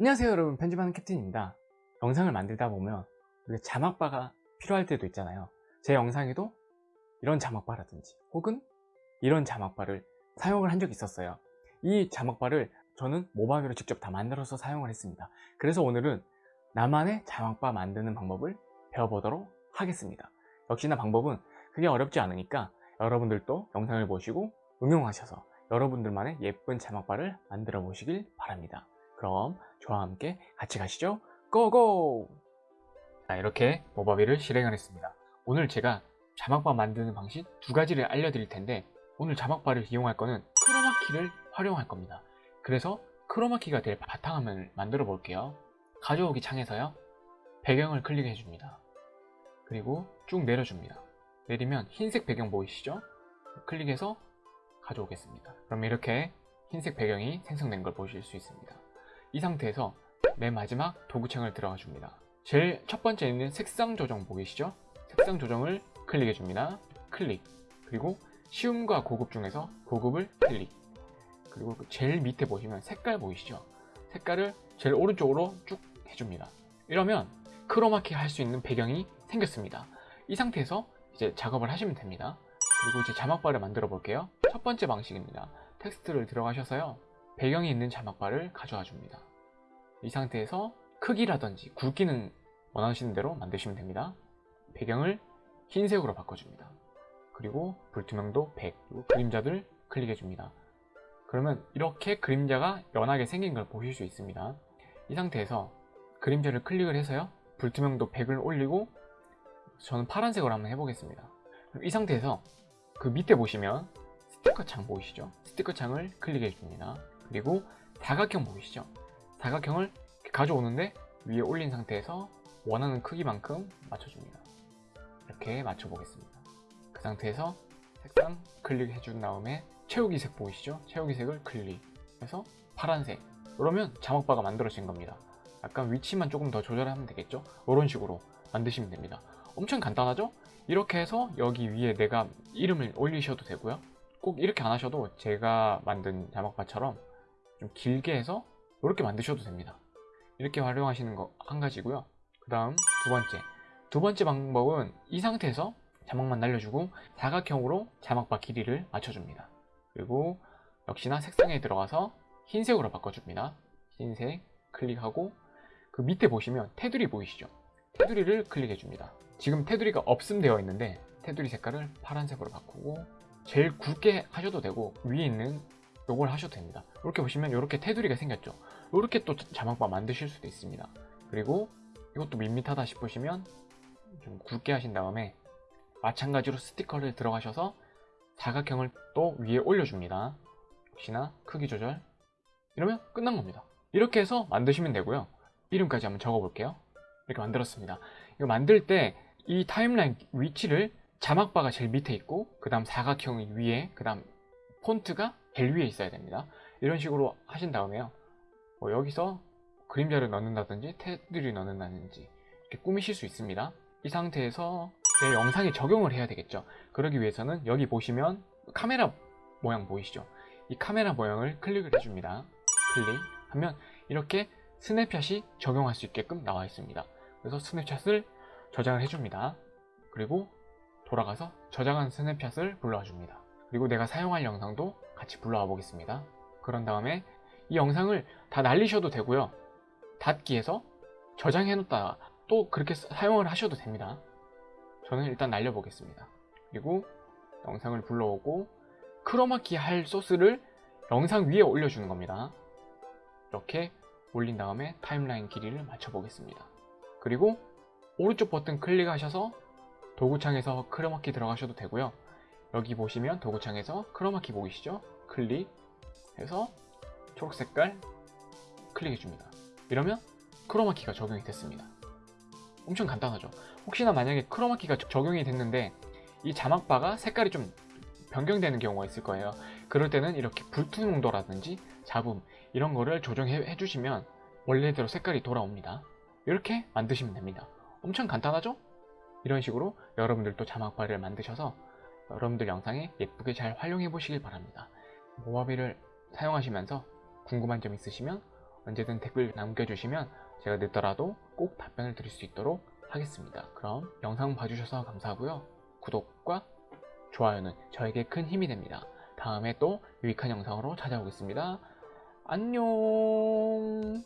안녕하세요 여러분. 편집하는 캡틴입니다. 영상을 만들다 보면 자막바가 필요할 때도 있잖아요. 제 영상에도 이런 자막바라든지 혹은 이런 자막바를 사용을 한 적이 있었어요. 이 자막바를 저는 모바일로 직접 다 만들어서 사용을 했습니다. 그래서 오늘은 나만의 자막바 만드는 방법을 배워보도록 하겠습니다. 역시나 방법은 그게 어렵지 않으니까 여러분들도 영상을 보시고 응용하셔서 여러분들만의 예쁜 자막바를 만들어 보시길 바랍니다 그럼 저와 함께 같이 가시죠. 고고! 자 이렇게 모바비를 실행을 했습니다. 오늘 제가 자막바 만드는 방식 두 가지를 알려드릴 텐데 오늘 자막바를 이용할 거는 크로마키를 활용할 겁니다. 그래서 크로마키가 될 바탕화면을 만들어 볼게요. 가져오기 창에서요. 배경을 클릭해 줍니다. 그리고 쭉 내려줍니다. 내리면 흰색 배경 보이시죠? 클릭해서 가져오겠습니다. 그럼 이렇게 흰색 배경이 생성된 걸 보실 수 있습니다 이 상태에서 맨 마지막 도구창을 들어가 줍니다. 제일 첫 번째 있는 색상 조정 보이시죠? 색상 조정을 클릭해 줍니다. 클릭. 그리고 쉬움과 고급 중에서 고급을 클릭. 그리고 제일 밑에 보시면 색깔 보이시죠? 색깔을 제일 오른쪽으로 쭉 해줍니다. 이러면 크로마키 할 수 있는 배경이 생겼습니다. 이 상태에서 이제 작업을 하시면 됩니다. 그리고 이제 자막바를 만들어 볼게요. 첫 번째 방식입니다. 텍스트를 들어가셔서요 배경이 있는 자막바를 가져와 줍니다. 이 상태에서 크기라든지 굵기는 원하시는 대로 만드시면 됩니다. 배경을 흰색으로 바꿔줍니다. 그리고 불투명도 100 그리고 그림자를 클릭해 줍니다. 그러면 이렇게 그림자가 연하게 생긴 걸 보실 수 있습니다. 이 상태에서 그림자를 클릭을 해서요 불투명도 100을 올리고 저는 파란색으로 한번 해보겠습니다. 이 상태에서 그 밑에 보시면 스티커 창 보이시죠? 스티커 창을 클릭해 줍니다 그리고 사각형 보이시죠? 사각형을 가져오는데 위에 올린 상태에서 원하는 크기만큼 맞춰줍니다 이렇게 맞춰보겠습니다 그 상태에서 색상 클릭해 준 다음에 채우기 색 보이시죠? 채우기 색을 클릭해서 파란색 그러면 자막바가 만들어진 겁니다 약간 위치만 조금 더 조절하면 되겠죠? 이런 식으로 만드시면 됩니다 엄청 간단하죠? 이렇게 해서 여기 위에 내가 이름을 올리셔도 되고요 꼭 이렇게 안 하셔도 제가 만든 자막바처럼 좀 길게 해서 이렇게 만드셔도 됩니다. 이렇게 활용하시는 거 한 가지고요. 그 다음 두 번째. 두 번째 방법은 이 상태에서 자막만 날려주고 사각형으로 자막바 길이를 맞춰줍니다. 그리고 역시나 색상에 들어가서 흰색으로 바꿔줍니다. 흰색 클릭하고 그 밑에 보시면 테두리 보이시죠? 테두리를 클릭해 줍니다. 지금 테두리가 없음 되어 있는데 테두리 색깔을 파란색으로 바꾸고 제일 굵게 하셔도 되고 위에 있는 요걸 하셔도 됩니다. 이렇게 보시면 이렇게 테두리가 생겼죠. 이렇게 또 자막바 만드실 수도 있습니다. 그리고 이것도 밋밋하다 싶으시면 좀 굵게 하신 다음에 마찬가지로 스티커를 들어가셔서 사각형을 또 위에 올려줍니다. 역시나 크기 조절. 이러면 끝난 겁니다. 이렇게 해서 만드시면 되고요. 이름까지 한번 적어 볼게요. 이렇게 만들었습니다. 이거 만들 때 이 타임라인 위치를 자막바가 제일 밑에 있고 그 다음 사각형이 위에 그 다음 폰트가 제일 위에 있어야 됩니다. 이런 식으로 하신 다음에요. 뭐 여기서 그림자를 넣는다든지 테두리 넣는다든지 이렇게 꾸미실 수 있습니다. 이 상태에서 내 영상에 적용을 해야 되겠죠. 그러기 위해서는 여기 보시면 카메라 모양 보이시죠? 이 카메라 모양을 클릭을 해줍니다. 클릭 하면 이렇게 스냅샷이 적용할 수 있게끔 나와 있습니다. 그래서 스냅샷을 저장을 해줍니다. 그리고 돌아가서 저장한 스냅샷을 불러와 줍니다. 그리고 내가 사용할 영상도 같이 불러와 보겠습니다. 그런 다음에 이 영상을 다 날리셔도 되고요. 닫기에서 저장해 놨다가 또 그렇게 사용을 하셔도 됩니다. 저는 일단 날려 보겠습니다. 그리고 영상을 불러오고 크로마키 할 소스를 영상 위에 올려주는 겁니다. 이렇게 올린 다음에 타임라인 길이를 맞춰 보겠습니다. 그리고 오른쪽 버튼 클릭하셔서 도구창에서 크로마키 들어가셔도 되고요. 여기 보시면 도구창에서 크로마키 보이시죠? 클릭해서 초록 색깔 클릭해줍니다. 이러면 크로마키가 적용이 됐습니다. 엄청 간단하죠? 혹시나 만약에 크로마키가 적용이 됐는데 이 자막바가 색깔이 좀 변경되는 경우가 있을 거예요. 그럴 때는 이렇게 불투명도라든지 잡음 이런 거를 조정해 주시면 원래대로 색깔이 돌아옵니다. 이렇게 만드시면 됩니다. 엄청 간단하죠? 이런 식으로 여러분들도 자막바를 만드셔서 여러분들 영상에 예쁘게 잘 활용해 보시길 바랍니다 모바비를 사용하시면서 궁금한 점 있으시면 언제든 댓글 남겨주시면 제가 늦더라도 꼭 답변을 드릴 수 있도록 하겠습니다. 그럼 영상 봐주셔서 감사하고요. 구독과 좋아요는 저에게 큰 힘이 됩니다. 다음에 또 유익한 영상으로 찾아오겠습니다. 안녕